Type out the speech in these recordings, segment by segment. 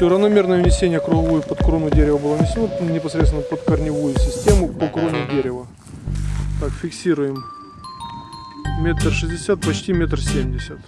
Все, равномерное внесение круговую под крону дерева было внесено непосредственно под корневую систему по кроне дерева. Так, фиксируем. Метр шестьдесят, почти метр семьдесят.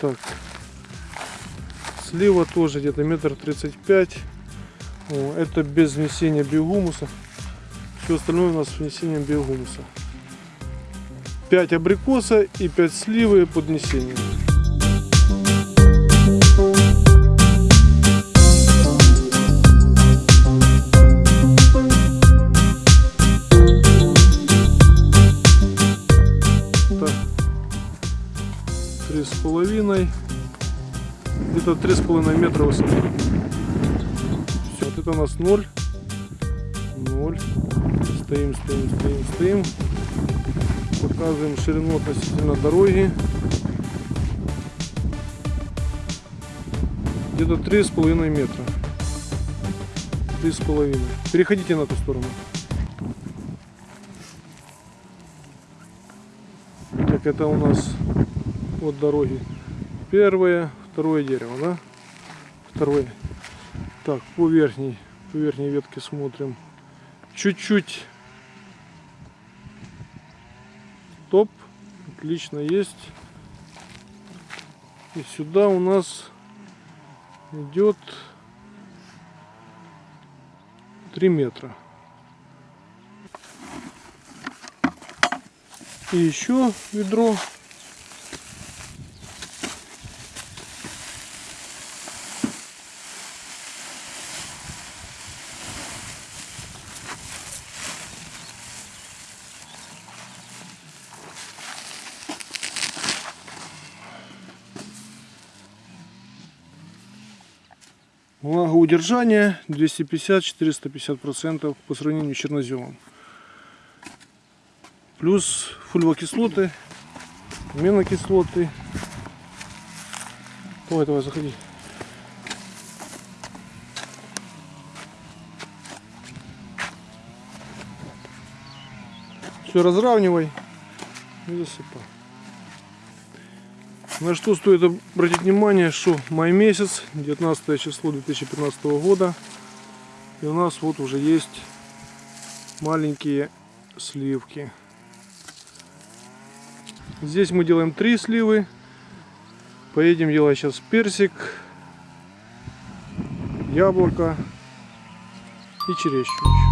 Так. Слива тоже где-то метр тридцать пять. Это без внесения биогумуса. Все остальное у нас с внесением биогумуса. 5 абрикоса и 5 сливы под внесением. Половиной. Где-то три с половиной метра высота. Все, вот это у нас ноль. Ноль. Стоим, стоим, стоим, стоим. Показываем ширину относительно дороги. Где-то три с половиной метра. Три с половиной. Переходите на ту сторону. Так, это у нас от дороги. Первое, второе дерево, да? Второе. Так, по верхней, по верхней ветке смотрим. Чуть-чуть. Топ. Отлично есть. И сюда у нас идет 3 метра. И еще ведро Влагоудержание 250-450% по сравнению с черноземом. Плюс фульвокислоты, аминокислоты. Давай, давай, заходи. Все разравнивай и засыпай. На что стоит обратить внимание, что май месяц, 19 число 2015 года. И у нас вот уже есть маленькие сливки. Здесь мы делаем три сливы. Поедем делать сейчас персик, яблоко и черешню.